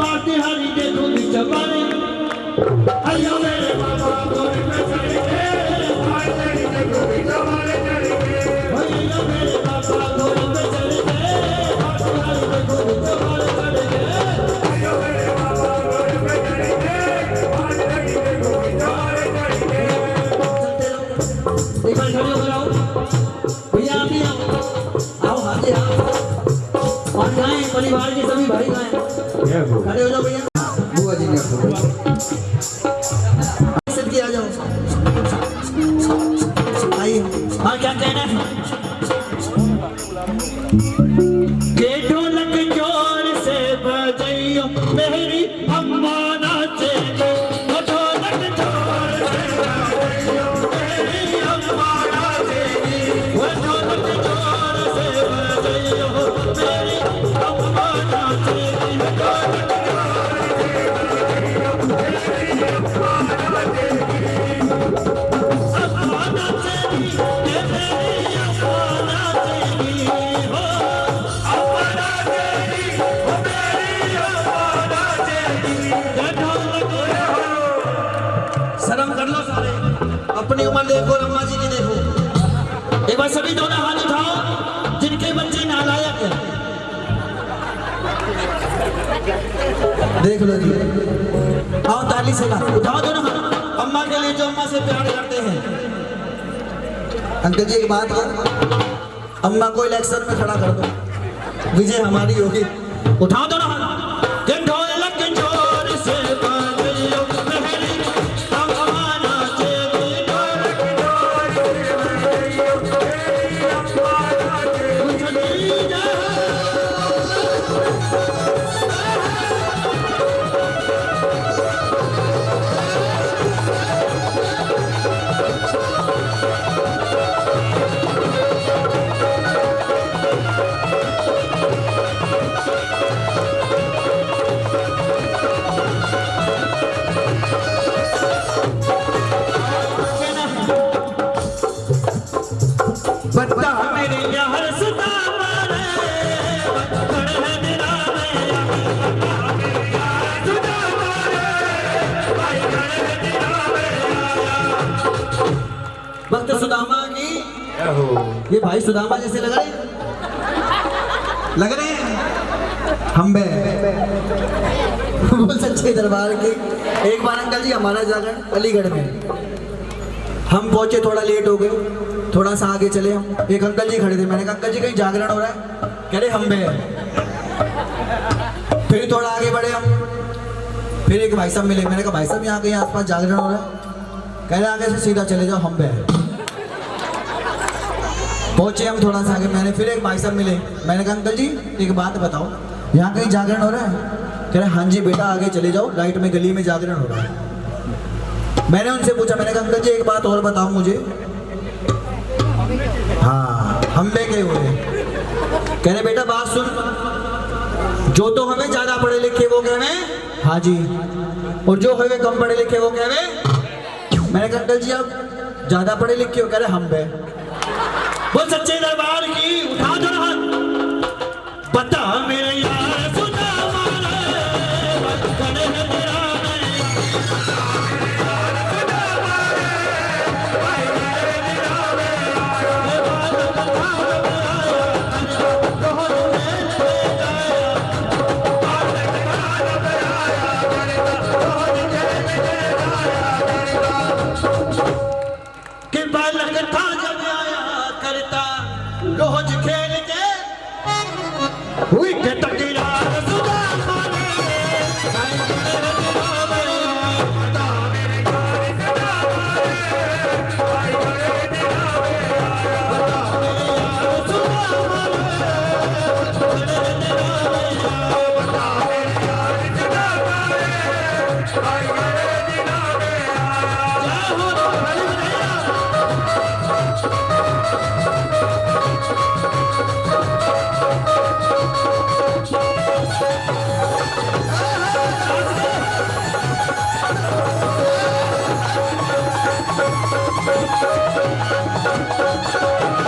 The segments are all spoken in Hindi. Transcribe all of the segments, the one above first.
पाती हरी के दूध चबारे हो जाओ भैया। बुआ जी की आ जाओ। आइए हाँ क्या कहना है? अपनी उम्र देखो अम्मा जी की देखो। एक बार सभी दोनों हाथ उठाओ, जिनके बच्चे नालायक हैं। देख लो जी। आओ, ताली से उठाओ दोनों हाथ। अम्मा के लिए जो अम्मा से प्यार करते हैं। अंकल जी, एक बात अम्मा को इलेक्शन में खड़ा कर दो। विजय हमारी होगी। भक्त सुदामा की? ये भाई सुदामा जैसे लग रहे लग रहे हैं? हम बे बोल सच्चे दरबार के। एक बार अंकल जी हमारा जागरण अलीगढ़ में। हम पहुँचे थोड़ा लेट हो गए। थोड़ा सा आगे चले हम। एक अंकल जी खड़े थे। मैंने कहा, अंकल जी, कहीं जागरण हो रहा है? कह रहे, हम बे फिर थोड़ा आगे बढ़े हम। फिर एक भाई साहब मिले। मैंने कहा, भाई साहब, यहाँ कहीं आसपास जागरण हो रहा है? कह रहे, आगे से सीधा चले जाओ, हम बे पहुँचे हम थोड़ा सा आगे। मैंने फिर एक भाई साहब मिले। मैंने कहा, अंकल जी, एक बात बताओ। यहाँ कहीं जागरण हो रहा है? कह रहे हाँ जी बेटा, आगे चले जाओ। राइट में गली में जागरण हो रहा है। मैंने उनसे पूछा, मैंने कहा, अंकल जी, एक बात और बताओ मुझे। हाँ हम बे गए हुए कह रहे बेटा, बात सुन। जो तो हमें ज़्यादा पढ़े लिखे वो कह रहे हाँ? जी। और जो हमें कम पढ़े लिखे वो कह रहे मैंने कहा, अंकल जी, आप ज़्यादा पढ़े लिखे हो? कह रहे हम बे बोल, सच्चे दरबार की उठा दो बता मेरे Thank you.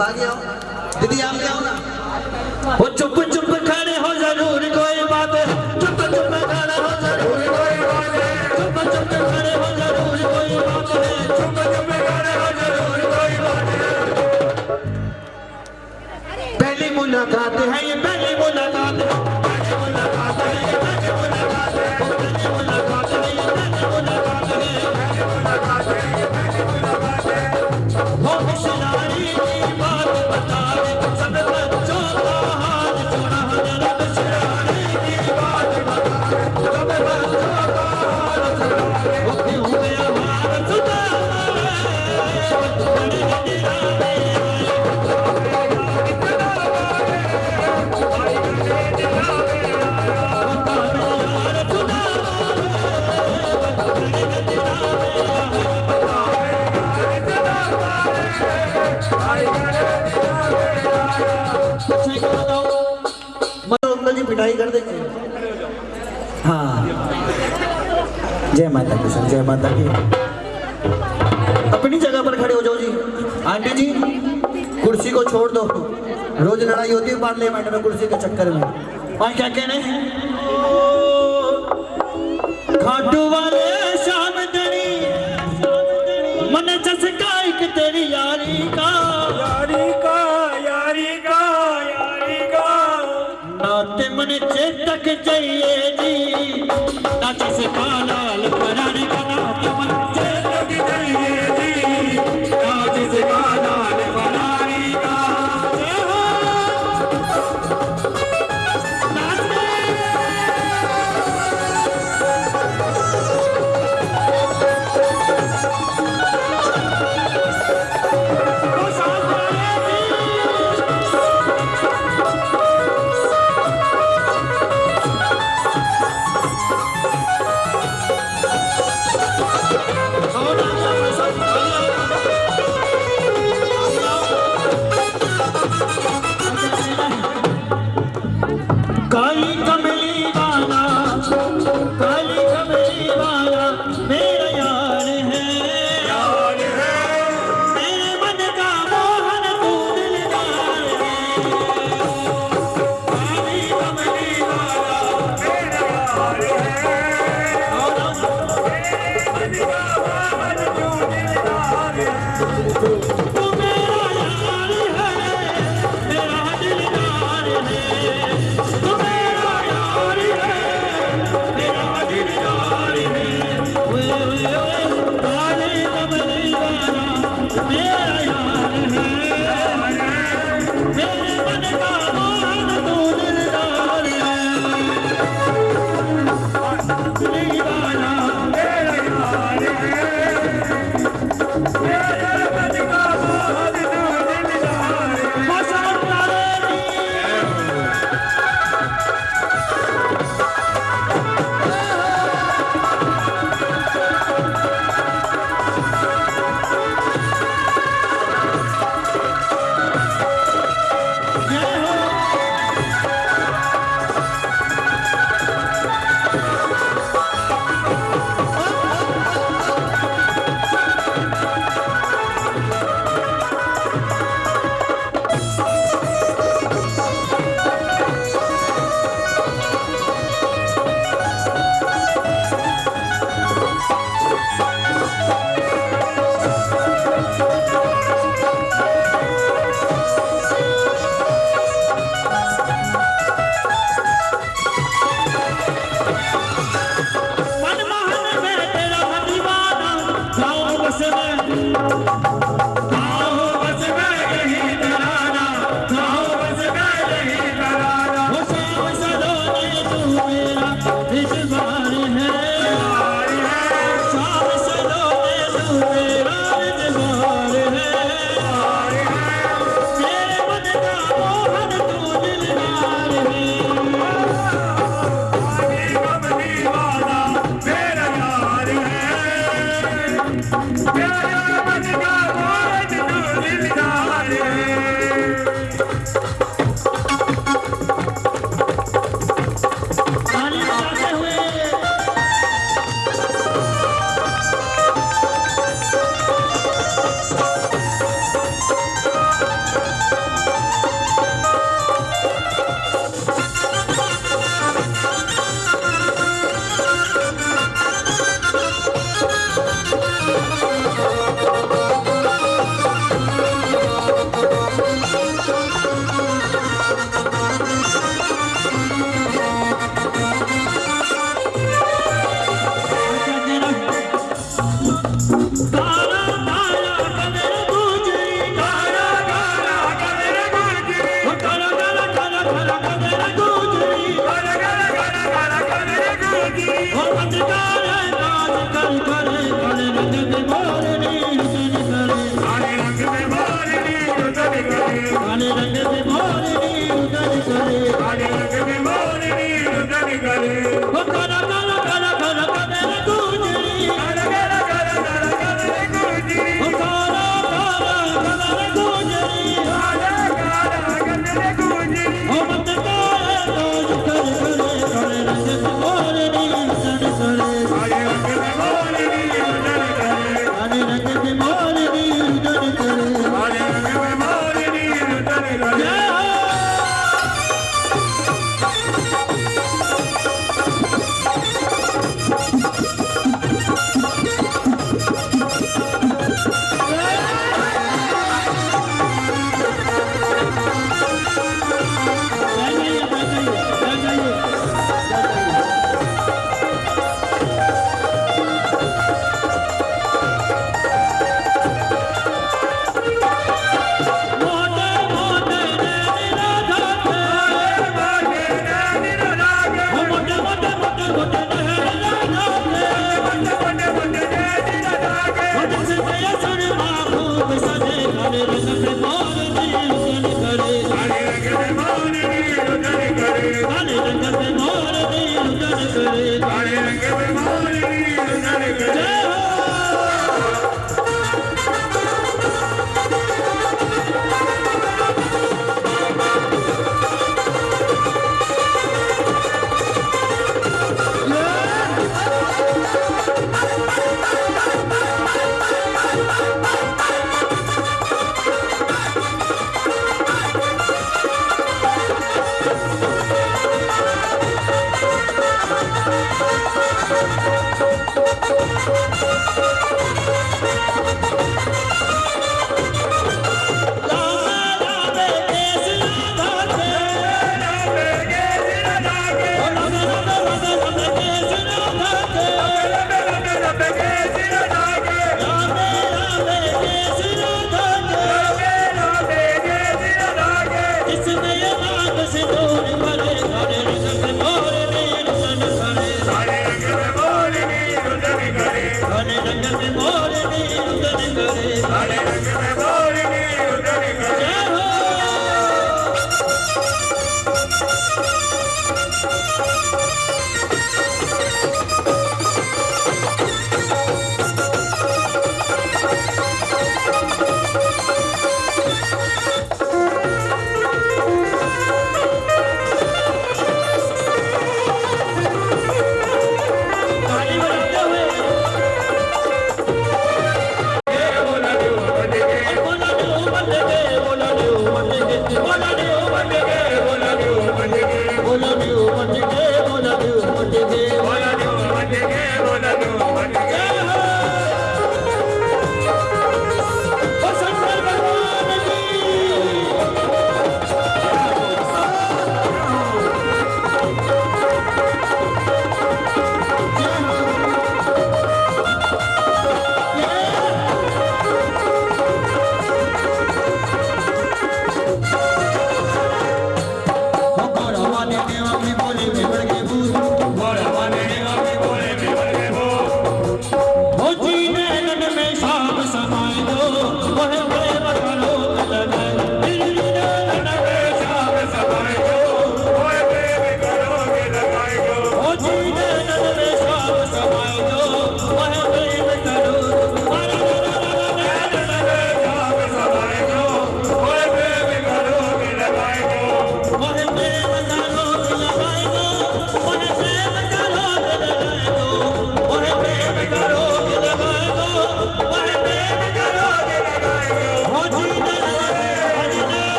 सब आगे आओ दीदी आप जाओ ना वो चुप चुप खड़े हो ज़रूर कोई बात चुप चुप खड़े हो ज़रूर कोई बात चुप चुप खड़े हो ज़रूर कोई बात चुप चुप खड़े हो ज़रूर कोई बात है पहली मुलाकात जय माता की। अपनी जगह पर खड़े हो जाओ जी। आंटी जी, कुर्सी को छोड़ दो। रोज लड़ाई होती है, पार्लियामेंट में कुर्सी के चक्कर में। और क्या कहने हैं?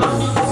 Oh.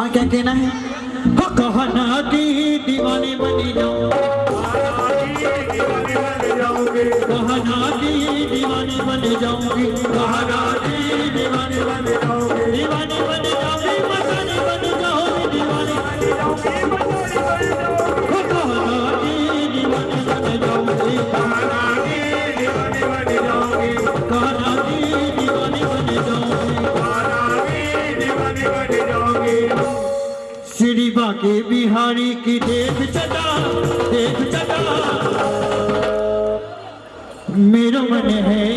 और क्या कहना है? कहना की दीवानी बनी जाओ कहना की दीवानी बन जाऊँगी। कहना की दीवानी बन जाऊँगी। दीवानी बन जाऊँगी मसानी बन जाऊँगी, दीवानी कहना की दीवानी बन जाऊँगी। कहना की दीवानी बन जाऊँगी। कहना की मेरी बाके बिहारी की देख चटा देख चटा। मेरा मन है